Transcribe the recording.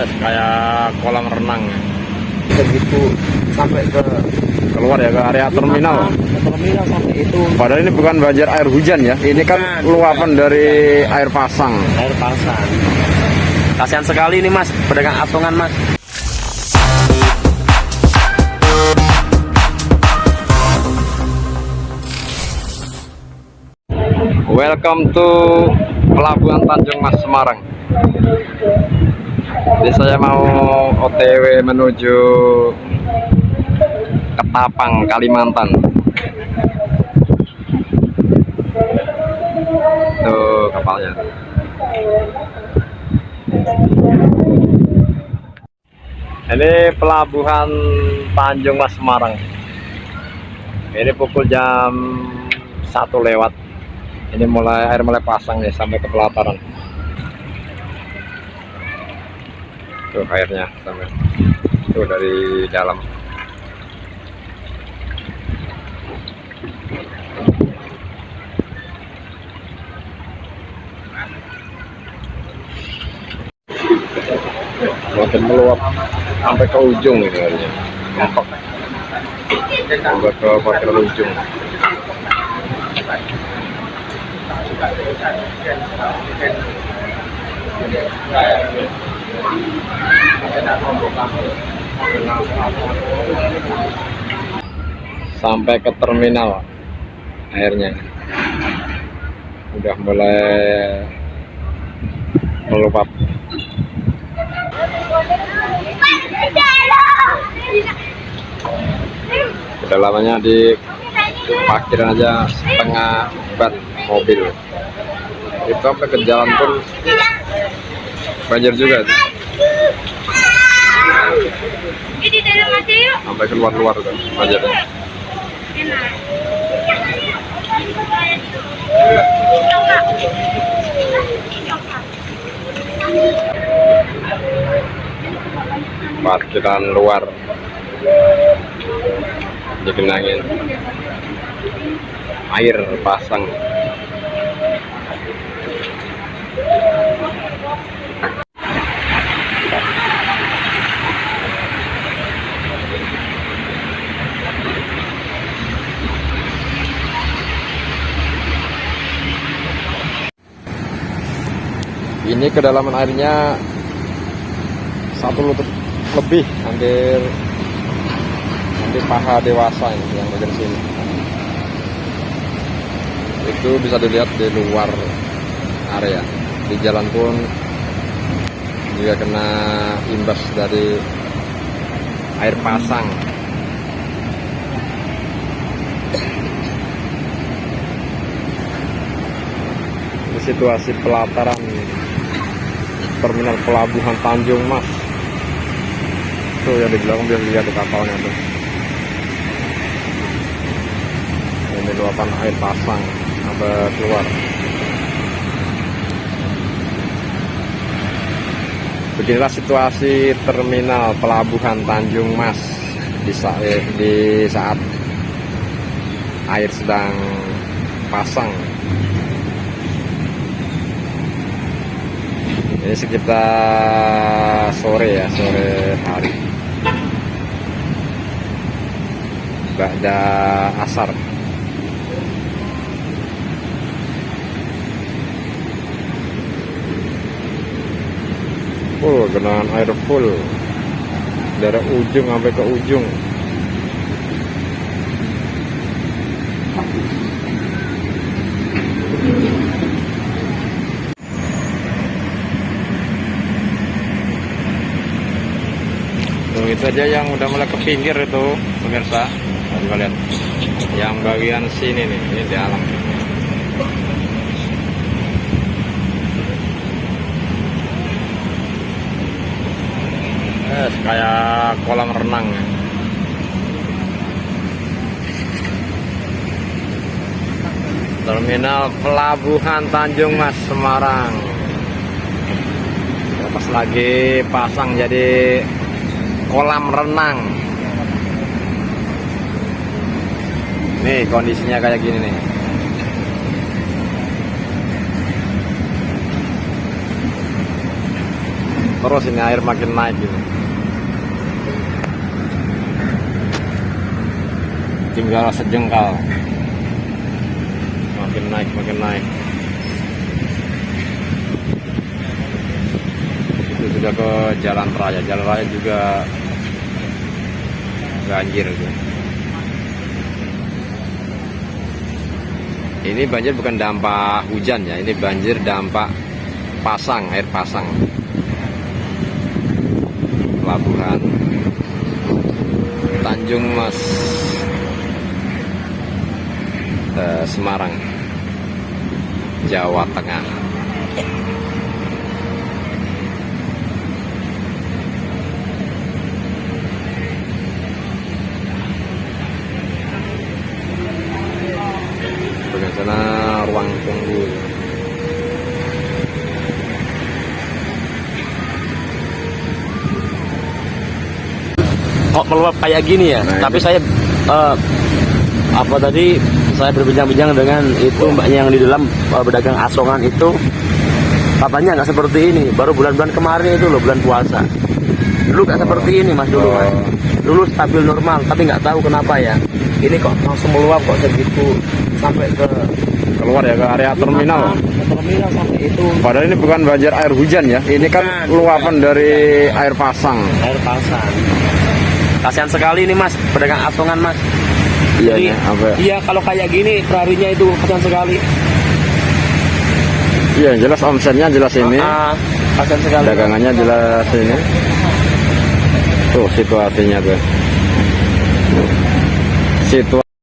Kayak kolam renang. Begitu sampai ke keluar ya ke area terminal. ke terminal sampai itu. Padahal ini bukan banjir air hujan ya ini kan Bukan. luapan dari air pasang. Air pasang. Kasihan sekali nih mas pedagang atungan mas. Welcome to Pelabuhan Tanjung Mas Semarang jadi saya mau OTW menuju Ketapang Kalimantan. Tuh kapalnya. Ini pelabuhan Tanjung Mas Semarang. Ini pukul jam satu lewat. Ini mulai air mulai pasang nih sampai ke pelataran tuh airnya sampai tuh dari dalam. Makin meluap sampai ke ujung ini airnya mentok sampai ke parkir ujung sampai ke terminal airnya. Udah mulai meluap. Kedalamannya di parkiran aja setengah bat mobil. Itu sampai ke jalan pun banjir juga. tuh. Ini dalam aja yuk. sampai keluar luar tuh banjir Enak. parkiran luar digenangin air pasang ini kedalaman airnya satu lutut lebih hampir hampir paha dewasa ini yang bagian sini. Itu bisa dilihat di luar area. Di jalan pun juga kena imbas dari air pasang. Situasi pelataran terminal pelabuhan Tanjung Mas. Tuh yang di belakang bisa dilihat di kapalnya tuh. Ini luapan air pasang sampai keluar. Beginilah situasi terminal pelabuhan Tanjung Mas di saat, di saat air sedang pasang ini sekitar sore ya sore hari. Ba'da asar. Oh, genangan air full. Dari ujung sampai ke ujung. Tuh, itu aja yang udah mulai ke pinggir itu, pemirsa. Coba lihat. Yang bagian sini nih, ini di alam. Eh, kayak kolam renang ya. Terminal Pelabuhan Tanjung Mas Semarang. Pas lagi pasang jadi kolam renang. Nih kondisinya kayak gini nih. terus ini air makin naik gitu tinggal sejengkal makin naik makin naik sudah ke jalan raya. Jalan raya juga banjir ini banjir bukan dampak hujan ya ini banjir dampak pasang air pasang. Pelabuhan Tanjung Mas eh, Semarang Jawa Tengah bagian sana ruang tunggu kok meluap kayak gini ya? Nah, tapi saya eh, apa tadi? Saya berbincang-bincang dengan itu mbaknya yang di dalam eh, pedagang asongan itu. Katanya nggak seperti ini. Baru bulan-bulan kemarin itu loh bulan puasa. Dulu nggak seperti ini mas dulu mas. Oh. dulu stabil normal tapi nggak tahu kenapa ya. Ini kok langsung meluap kok segitu sampai ke keluar ya ke area terminal. terminal sampai itu. Padahal ini bukan banjir air hujan ya. Ini kan Bukan, luapan dari air pasang. Air pasang kasihan sekali ini mas. Pedagang asongan mas. Iya, Jadi, nih, apa? ya? iya kalau kayak gini perharinya itu kasihan sekali. Iya jelas omsetnya jelas ini. Ah, kasihan sekali. Dagangannya jelas ini. Tuh situasinya tuh situasi